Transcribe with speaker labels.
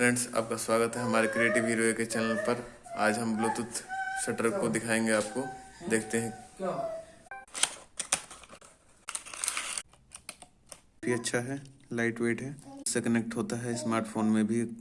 Speaker 1: Friends आपका स्वागत है हमारे क्रिएटिव हीरो के चैनल पर। आज हम ब्लूटूथ शटर को दिखाएँगे आपको। देखते हैं। भी अच्छा है लाइट वेट है। इससे कनेक्ट होता है स्मार्टफ़ोन में भी।